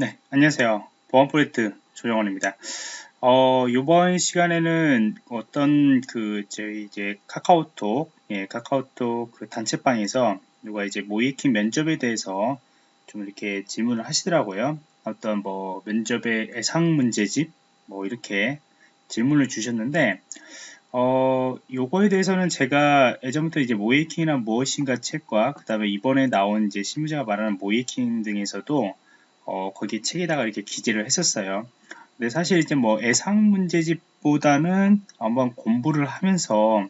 네, 안녕하세요. 보안 프로젝트 조정원입니다. 어, 이번 시간에는 어떤 그 저희 이제 카카오톡, 예, 카카오톡 그 단체방에서 누가 이제 모이킹 면접에 대해서 좀 이렇게 질문을 하시더라고요. 어떤 뭐 면접의 애상 문제집 뭐 이렇게 질문을 주셨는데 어, 요거에 대해서는 제가 예전부터 이제 모이킹이란 무엇인가 책과 그 다음에 이번에 나온 이제 실무자가 말하는 모이킹 등에서도 어, 거기 책에다가 이렇게 기재를 했었어요. 근데 사실 이제 뭐 애상 문제집보다는 한번 공부를 하면서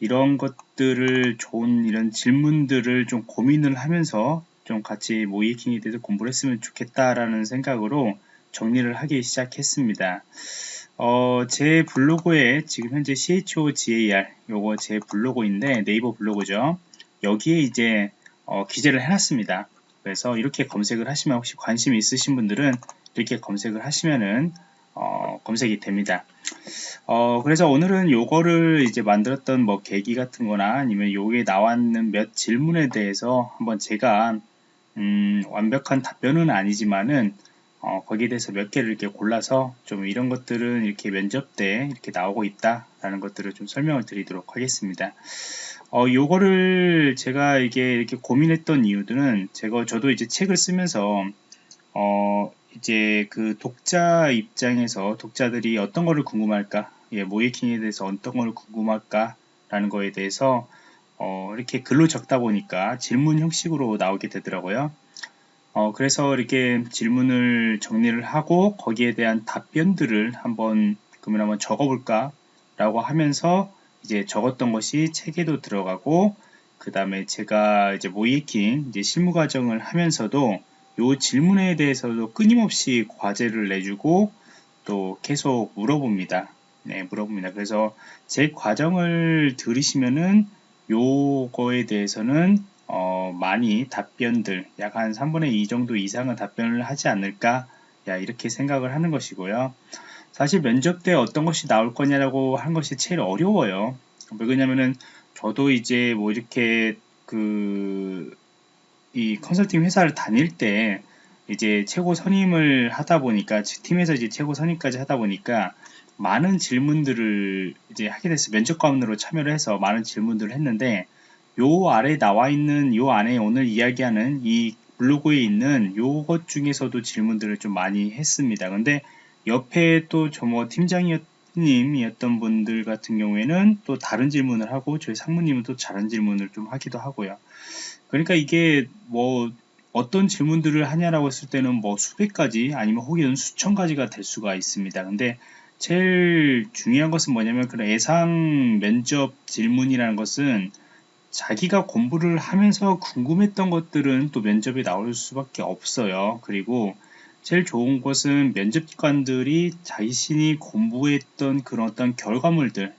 이런 것들을 좋은 이런 질문들을 좀 고민을 하면서 좀 같이 모이킹에 대해서 공부를 했으면 좋겠다라는 생각으로 정리를 하기 시작했습니다. 어, 제 블로그에 지금 현재 CHOGAR 요거 제 블로그인데 네이버 블로그죠. 여기에 이제 어, 기재를 해놨습니다. 그래서 이렇게 검색을 하시면 혹시 관심 있으신 분들은 이렇게 검색을 하시면은 어, 검색이 됩니다. 어, 그래서 오늘은 요거를 이제 만들었던 뭐 계기 같은 거나 아니면 요게 나왔는 몇 질문에 대해서 한번 제가 음, 완벽한 답변은 아니지만은 어, 거기에 대해서 몇 개를 이렇게 골라서 좀 이런 것들은 이렇게 면접 때 이렇게 나오고 있다라는 것들을 좀 설명을 드리도록 하겠습니다. 어, 요거를 제가 이게 이렇게 고민했던 이유들은 제가 저도 이제 책을 쓰면서 어, 이제 그 독자 입장에서 독자들이 어떤 거를 궁금할까, 예, 모이킹에 대해서 어떤 걸 궁금할까 라는 거에 대해서 어, 이렇게 글로 적다 보니까 질문 형식으로 나오게 되더라고요. 어, 그래서 이렇게 질문을 정리를 하고 거기에 대한 답변들을 한번 그러면 한번 적어볼까 라고 하면서 이제 적었던 것이 책에도 들어가고 그 다음에 제가 이제 모이킹 이제 실무 과정을 하면서도 요 질문에 대해서도 끊임없이 과제를 내주고 또 계속 물어봅니다. 네, 물어봅니다. 그래서 제 과정을 들으시면은 요거에 대해서는 어, 많이 답변들 약 한 3분의 2 정도 이상은 답변을 하지 않을까 야, 이렇게 생각을 하는 것이고요. 사실 면접 때 어떤 것이 나올 거냐라고 한 것이 제일 어려워요. 왜 그러냐면은 저도 이제 뭐 이렇게 그 이 컨설팅 회사를 다닐 때 이제 최고 선임을 하다 보니까 팀에서 이제 최고 선임까지 하다 보니까 많은 질문들을 이제 하게 됐어요. 면접관으로 참여를 해서 많은 질문들을 했는데 요 아래 나와 있는 요 안에 오늘 이야기하는 이 블로그에 있는 요것 중에서도 질문들을 좀 많이 했습니다. 근데 옆에 또 저 뭐 팀장님이었던 분들 같은 경우에는 또 다른 질문을 하고 저희 상무님은 또 다른 질문을 좀 하기도 하고요. 그러니까 이게 뭐 어떤 질문들을 하냐라고 했을 때는 뭐 수백 가지 아니면 혹은 수천 가지가 될 수가 있습니다. 근데 제일 중요한 것은 뭐냐면 그런 예상 면접 질문이라는 것은 자기가 공부를 하면서 궁금했던 것들은 또 면접에 나올 수밖에 없어요. 그리고 제일 좋은 것은 면접관들이 자신이 공부했던 그런 어떤 결과물들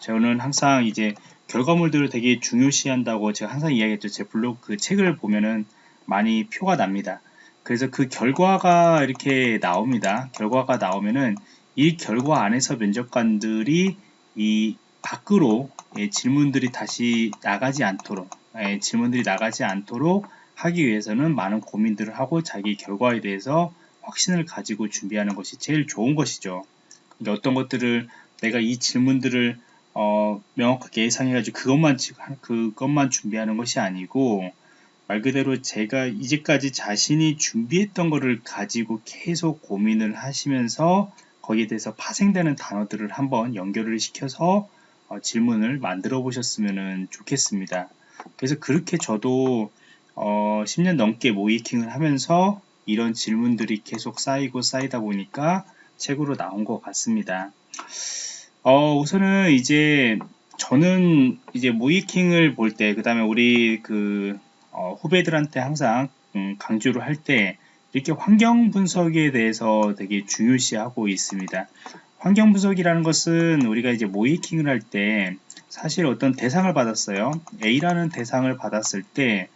저는 항상 이제 결과물들을 되게 중요시한다고 제가 항상 이야기했죠. 제 블로그 그 책을 보면은 많이 표가 납니다. 그래서 그 결과가 이렇게 나옵니다. 결과가 나오면은 이 결과 안에서 면접관들이 이 밖으로 예, 질문들이 다시 나가지 않도록 예, 질문들이 나가지 않도록 하기 위해서는 많은 고민들을 하고 자기 결과에 대해서 확신을 가지고 준비하는 것이 제일 좋은 것이죠. 그러니까 어떤 것들을 내가 이 질문들을 어, 명확하게 예상해가지고 그것만 그것만 준비하는 것이 아니고 말 그대로 제가 이제까지 자신이 준비했던 것을 가지고 계속 고민을 하시면서 거기에 대해서 파생되는 단어들을 한번 연결을 시켜서 어, 질문을 만들어 보셨으면 좋겠습니다. 그래서 그렇게 저도 어, 10년 넘게 모이킹을 하면서 이런 질문들이 계속 쌓이고 쌓이다 보니까 책으로 나온 것 같습니다. 어, 우선은 이제 저는 이제 모이킹을 볼 때, 그 다음에 우리 그 어, 후배들한테 항상 음, 강조를 할 때 이렇게 환경 분석에 대해서 되게 중요시하고 있습니다. 환경 분석이라는 것은 우리가 이제 모이킹을 할 때 사실 어떤 대상을 받았어요. A라는 대상을 받았을 때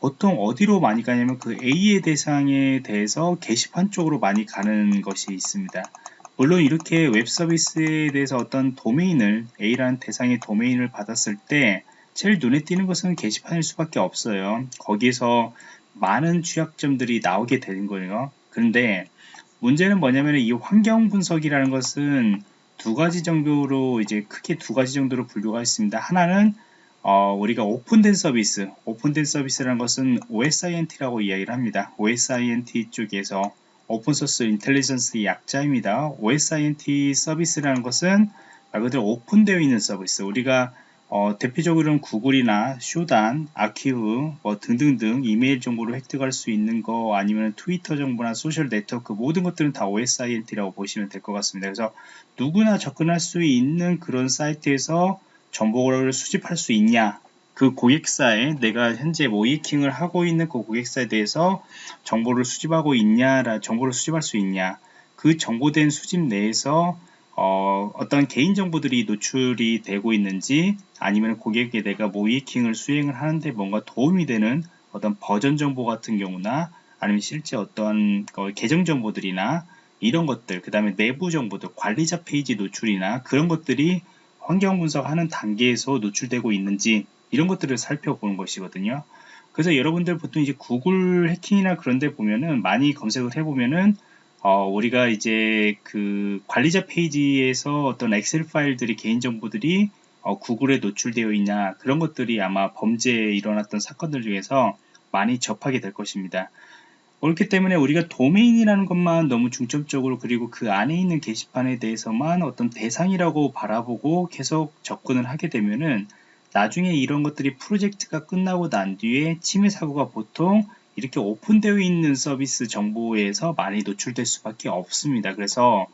보통 어디로 많이 가냐면 그 A의 대상에 대해서 게시판 쪽으로 많이 가는 것이 있습니다. 물론 이렇게 웹 서비스에 대해서 어떤 도메인을 A라는 대상의 도메인을 받았을 때 제일 눈에 띄는 것은 게시판일 수밖에 없어요. 거기에서 많은 취약점들이 나오게 되는 거예요. 그런데 문제는 뭐냐면 이 환경 분석이라는 것은 두 가지 정도로 이제 크게 두 가지 정도로 분류가 있습니다. 하나는 어, 우리가 오픈된 서비스, 오픈된 서비스라는 것은 OSINT라고 이야기를 합니다. OSINT 쪽에서 open source intelligence의 약자입니다. OSINT 서비스라는 것은 말 그대로 오픈되어 있는 서비스. 우리가 어, 대표적으로는 구글이나 Shodan, archive 뭐 등등등 이메일 정보를 획득할 수 있는 거 아니면 트위터 정보나 소셜 네트워크 모든 것들은 다 OSINT라고 보시면 될 것 같습니다. 그래서 누구나 접근할 수 있는 그런 사이트에서 정보를 수집할 수 있냐? 그 고객사에 내가 현재 모이킹을 하고 있는 그 고객사에 대해서 정보를 수집하고 있냐라 정보를 수집할 수 있냐? 그 정보된 수집 내에서 어, 어떤 개인 정보들이 노출이 되고 있는지 아니면 고객에 내가 모이킹을 수행을 하는데 뭔가 도움이 되는 어떤 버전 정보 같은 경우나 아니면 실제 어떤 어, 계정 정보들이나 이런 것들 그 다음에 내부 정보들 관리자 페이지 노출이나 그런 것들이 환경 분석하는 단계에서 노출되고 있는지 이런 것들을 살펴보는 것이거든요. 그래서 여러분들 보통 이제 구글 해킹이나 그런 데 보면은 많이 검색을 해보면은 어, 우리가 이제 그 관리자 페이지에서 어떤 엑셀 파일들이 개인 정보들이 어, 구글에 노출되어 있냐 그런 것들이 아마 범죄에 일어났던 사건들 중에서 많이 접하게 될 것입니다. 그렇기 때문에 우리가 도메인이라는 것만 너무 중점적으로 그리고 그 안에 있는 게시판에 대해서만 어떤 대상이라고 바라보고 계속 접근을 하게 되면은 나중에 이런 것들이 프로젝트가 끝나고 난 뒤에 침해 사고가 보통 이렇게 오픈되어 있는 서비스 정보에서 많이 노출될 수밖에 없습니다. 그래서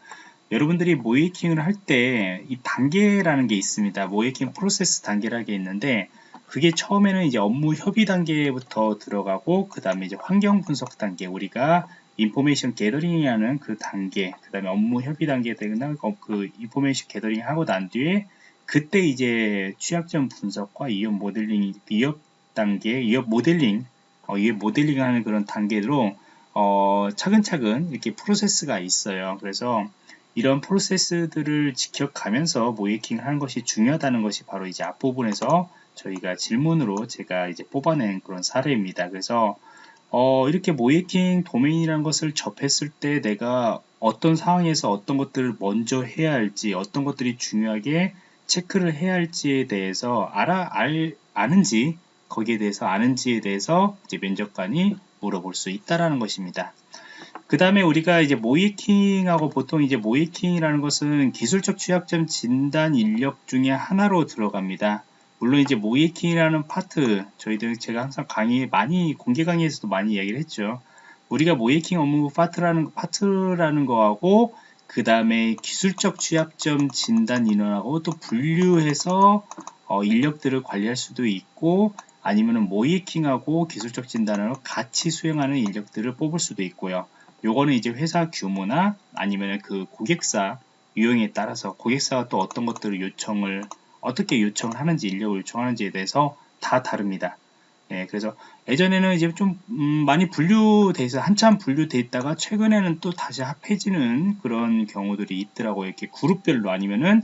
여러분들이 모이킹을 할 때 이 단계라는 게 있습니다. 모이킹 프로세스 단계라는 게 있는데 그게 처음에는 이제 업무 협의 단계부터 들어가고 그 다음에 이제 환경 분석 단계 우리가 information gathering이라는 그 단계 그 다음에 업무 협의 단계에 대한 그 information gathering 하고 난 뒤에 그때 이제 취약점 분석과 위협 모델링 위협 단계 위협 모델링 어, 이게 모델링 하는 그런 단계로 어, 차근차근 이렇게 프로세스가 있어요. 그래서 이런 프로세스들을 지켜가면서 모의해킹 하는 것이 중요하다는 것이 바로 이제 앞부분에서 저희가 질문으로 제가 이제 뽑아낸 그런 사례입니다. 그래서 어, 이렇게 모이킹 도메인이라는 것을 접했을 때 내가 어떤 상황에서 어떤 것들을 먼저 해야 할지 어떤 것들이 중요하게 체크를 해야 할지에 대해서 알아 알 아는지 거기에 대해서 아는지에 대해서 이제 면접관이 물어볼 수 있다라는 것입니다. 그 다음에 우리가 이제 모이킹하고 보통 이제 모이킹이라는 것은 기술적 취약점 진단 인력 중에 하나로 들어갑니다. 물론 이제 모의해킹이라는 파트 저희들 제가 항상 강의 많이 공개 강의에서도 많이 이야기를 했죠. 우리가 모의해킹 업무 파트라는 파트라는 거하고 그 다음에 기술적 취약점 진단 인원하고 또 분류해서 어, 인력들을 관리할 수도 있고 아니면은 모의해킹하고 기술적 진단을 같이 수행하는 인력들을 뽑을 수도 있고요. 요거는 이제 회사 규모나 아니면 그 고객사 유형에 따라서 고객사가 또 어떤 것들을 요청을 어떻게 요청을 하는지 인력을 요청하는지에 대해서 다 다릅니다. 예, 그래서 예전에는 이제 좀 음, 많이 분류돼 있어 한참 분류돼 있다가 최근에는 또 다시 합해지는 그런 경우들이 있더라고요. 이렇게 그룹별로 아니면은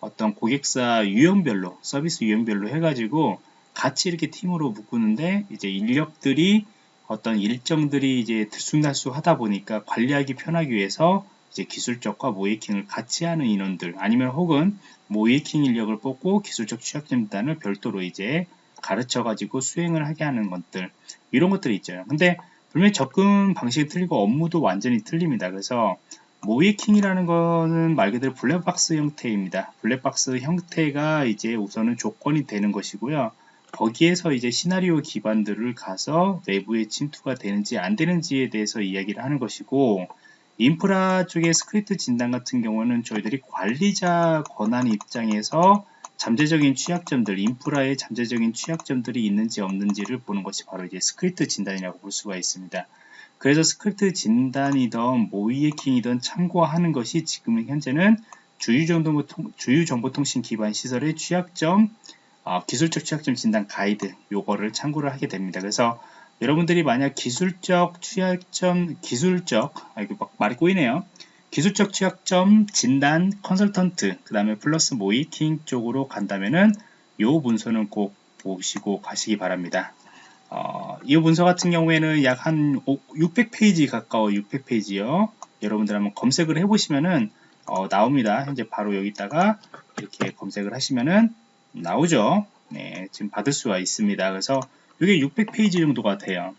어떤 고객사 유형별로 서비스 유형별로 해가지고 같이 이렇게 팀으로 묶는데 이제 인력들이 어떤 일정들이 이제 들쑥날쑥 하다 보니까 관리하기 편하기 위해서 이제 기술적과 모이킹을 같이 하는 인원들 아니면 혹은 모이킹 인력을 뽑고 기술적 취약점단을 별도로 이제 가르쳐 가지고 수행을 하게 하는 것들 이런 것들이 있죠. 근데 분명히 접근 방식이 틀리고 업무도 완전히 틀립니다. 그래서 모이킹이라는 거는 말 그대로 블랙박스 형태입니다. 블랙박스 형태가 이제 우선은 조건이 되는 것이고요. 거기에서 이제 시나리오 기반들을 가서 내부에 침투가 되는지 안 되는지에 대해서 이야기를 하는 것이고 인프라 쪽의 스크립트 진단 같은 경우는 저희들이 관리자 권한 입장에서 잠재적인 취약점들, 인프라의 잠재적인 취약점들이 있는지 없는지를 보는 것이 바로 이제 스크립트 진단이라고 볼 수가 있습니다. 그래서 스크립트 진단이든 모의해킹이든 참고하는 것이 지금 현재는 주요정보통, 주요정보통신 기반 시설의 취약점, 어, 기술적 취약점 진단 가이드 요거를 참고를 하게 됩니다. 그래서 여러분들이 만약 기술적 취약점, 기술적, 아, 이거 막 말이 꼬이네요. 기술적 취약점 진단 컨설턴트, 그 다음에 플러스 모이팅 쪽으로 간다면은 요 문서는 꼭 보시고 가시기 바랍니다. 어, 이 문서 같은 경우에는 약 한 600페이지 가까워 600페이지요. 여러분들 한번 검색을 해보시면은 어, 나옵니다. 현재 바로 여기다가 이렇게 검색을 하시면은 나오죠. 네, 지금 받을 수가 있습니다. 그래서 이게 600페이지 정도가 돼요.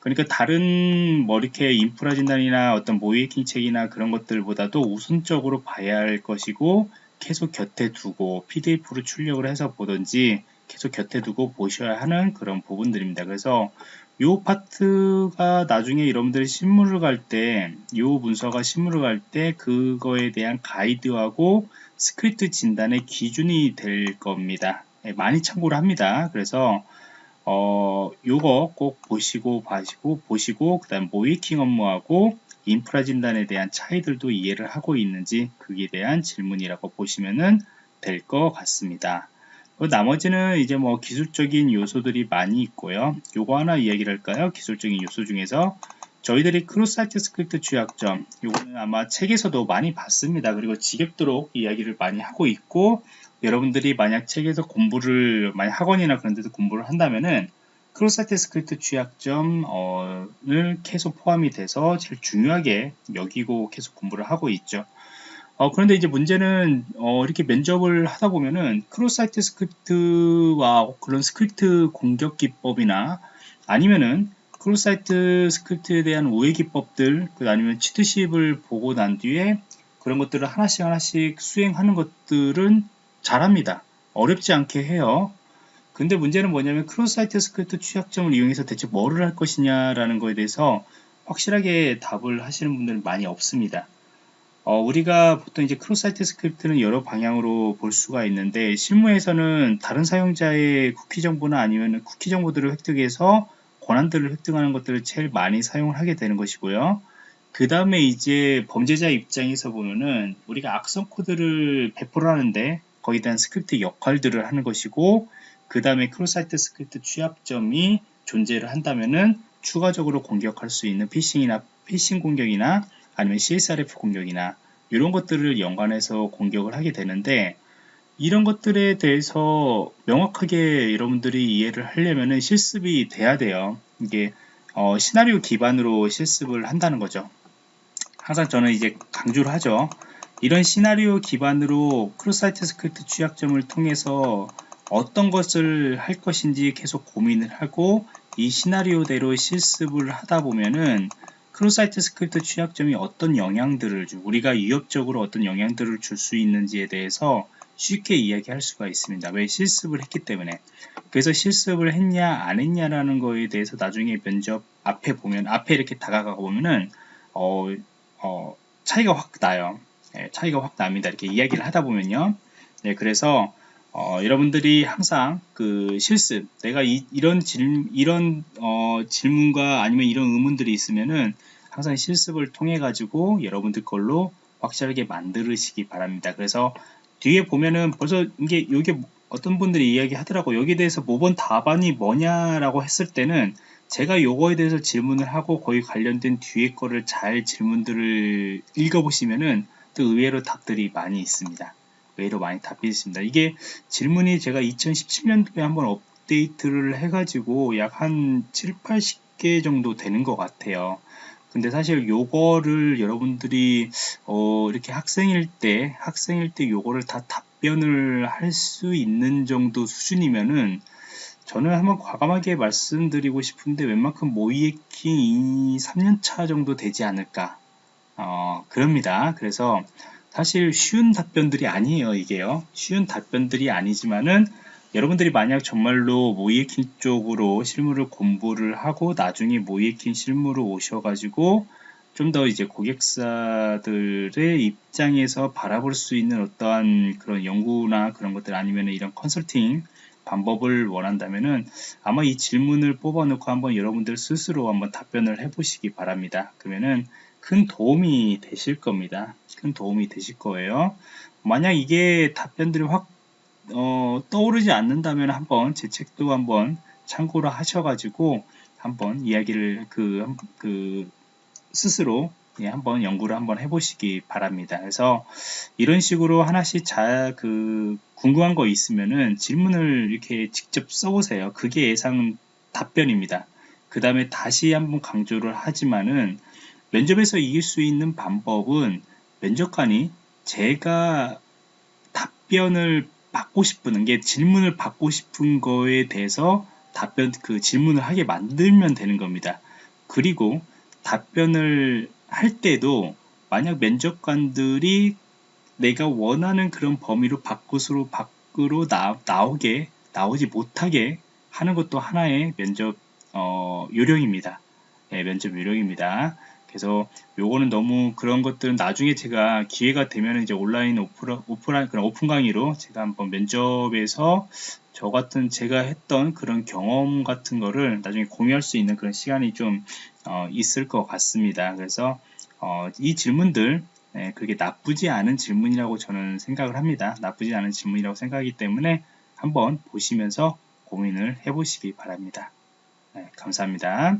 그러니까 다른 뭐 이렇게 인프라 진단이나 어떤 모이킹 책이나 그런 것들보다도 우선적으로 봐야 할 것이고 계속 곁에 두고 PDF로 출력을 해서 보든지 계속 곁에 두고 보셔야 하는 그런 부분들입니다. 그래서 이 파트가 나중에 여러분들이 신문을 갈 때, 이 문서가 신문을 갈 때 그거에 대한 가이드하고 스크립트 진단의 기준이 될 겁니다. 예, 많이 참고를 합니다. 그래서 어, 요거 꼭 보시고 봐시고 보시고 그다음 모의해킹 업무하고 인프라 진단에 대한 차이들도 이해를 하고 있는지 그에 대한 질문이라고 보시면은 될 것 같습니다. 그 나머지는 이제 뭐 기술적인 요소들이 많이 있고요. 요거 하나 이야기를 할까요? 기술적인 요소 중에서 저희들이 cross site script 취약점 요거는 아마 책에서도 많이 봤습니다. 그리고 지겹도록 이야기를 많이 하고 있고 여러분들이 만약 책에서 공부를 만약 학원이나 그런 데서 공부를 한다면은 cross site script 취약점을 계속 포함이 돼서 제일 중요하게 여기고 계속 공부를 하고 있죠. 어, 그런데 이제 문제는 어, 이렇게 면접을 하다 보면은 cross site script와 그런 스크립트 공격 기법이나 아니면은 cross site script에 대한 우회 기법들 그 아니면 cheat sheet을 보고 난 뒤에 그런 것들을 하나씩 하나씩 수행하는 것들은 잘합니다. 어렵지 않게 해요. 근데 문제는 뭐냐면 cross site script 취약점을 이용해서 대체 뭐를 할 것이냐라는 거에 대해서 확실하게 답을 하시는 분들은 많이 없습니다. 어, 우리가 보통 이제 cross site script는 여러 방향으로 볼 수가 있는데 실무에서는 다른 사용자의 쿠키 정보나 아니면 쿠키 정보들을 획득해서 권한들을 획득하는 것들을 제일 많이 사용을 하게 되는 것이고요. 그 다음에 이제 범죄자 입장에서 보면은 우리가 악성 코드를 배포를 하는데 거기에 대한 스크립트 역할들을 하는 것이고 그 다음에 cross site script 취약점이 존재를 한다면은 추가적으로 공격할 수 있는 피싱이나 피싱 공격이나 아니면 CSRF 공격이나 이런 것들을 연관해서 공격을 하게 되는데 이런 것들에 대해서 명확하게 여러분들이 이해를 하려면 실습이 돼야 돼요. 이게 어, 시나리오 기반으로 실습을 한다는 거죠. 항상 저는 이제 강조를 하죠. 이런 시나리오 기반으로 cross site script 취약점을 통해서 어떤 것을 할 것인지 계속 고민을 하고 이 시나리오대로 실습을 하다 보면은 cross site script 취약점이 어떤 영향들을 주, 우리가 위협적으로 어떤 영향들을 줄 수 있는지에 대해서 쉽게 이야기할 수가 있습니다. 왜 실습을 했기 때문에. 그래서 실습을 했냐 안 했냐라는 거에 대해서 나중에 면접 앞에 보면 앞에 이렇게 다가가 보면은 어, 어, 차이가 확 나요. 네, 차이가 확 납니다. 이렇게 이야기를 하다 보면요. 네, 그래서 어, 여러분들이 항상 그 실습, 내가 이, 런 질, 이런 어, 질문과 아니면 이런 의문들이 있으면은 항상 실습을 통해 가지고 여러분들 걸로 확실하게 만들으시기 바랍니다. 그래서 뒤에 보면은 벌써 이게 여기 어떤 분들이 이야기 하더라고 여기에 대해서 모번 답안이 뭐냐라고 했을 때는 제가 요거에 대해서 질문을 하고 거기 관련된 뒤에 거를 잘 질문들을 읽어보시면은 또 의외로 답들이 많이 있습니다. 외로 많이 답이 있습니다. 이게 질문이 제가 2017년도에 한번 업데이트를 해가지고 약 한 7, 80개 정도 되는 것 같아요. 근데 사실 요거를 여러분들이 어 이렇게 학생일 때 학생일 때 요거를 다 답변을 할 수 있는 정도 수준이면은 저는 한번 과감하게 말씀드리고 싶은데 웬만큼 모이에킹 2, 3년차 정도 되지 않을까 어 그럽니다. 그래서 사실 쉬운 답변들이 아니에요 이게요 쉬운 답변들이 아니지만은 여러분들이 만약 정말로 모이에킨 쪽으로 실무를 공부를 하고 나중에 모이에킨 실무로 오셔가지고 좀 더 이제 고객사들의 입장에서 바라볼 수 있는 어떠한 그런 연구나 그런 것들 아니면 이런 컨설팅 방법을 원한다면은 아마 이 질문을 뽑아놓고 한번 여러분들 스스로 한번 답변을 해보시기 바랍니다. 그러면은 큰 도움이 되실 겁니다. 큰 도움이 되실 거예요. 만약 이게 답변들이 확 어, 떠오르지 않는다면 한번 제 책도 한번 참고를 하셔가지고 한번 이야기를 그, 그 스스로 예, 한번 연구를 한번 해보시기 바랍니다. 그래서 이런 식으로 하나씩 잘 그 궁금한 거 있으면은 질문을 이렇게 직접 써보세요. 그게 예상 답변입니다. 그 다음에 다시 한번 강조를 하지만은 면접에서 이길 수 있는 방법은 면접관이 제가 답변을 받고 싶은 게 질문을 받고 싶은 거에 대해서 답변 그 질문을 하게 만들면 되는 겁니다. 그리고 답변을 할 때도 만약 면접관들이 내가 원하는 그런 범위로 밖으로 밖으로 나, 나오게 나오지 못하게 하는 것도 하나의 면접 어, 요령입니다. 예, 면접 요령입니다. 그래서 요거는 너무 그런 것들은 나중에 제가 기회가 되면 이제 온라인 오프라, 오프라인 그런 오픈 강의로 제가 한번 면접에서 저 같은 제가 했던 그런 경험 같은 거를 나중에 공유할 수 있는 그런 시간이 좀 어, 있을 것 같습니다. 그래서 어, 이 질문들 네, 그게 나쁘지 않은 질문이라고 저는 생각을 합니다. 나쁘지 않은 질문이라고 생각하기 때문에 한번 보시면서 고민을 해보시기 바랍니다. 네, 감사합니다.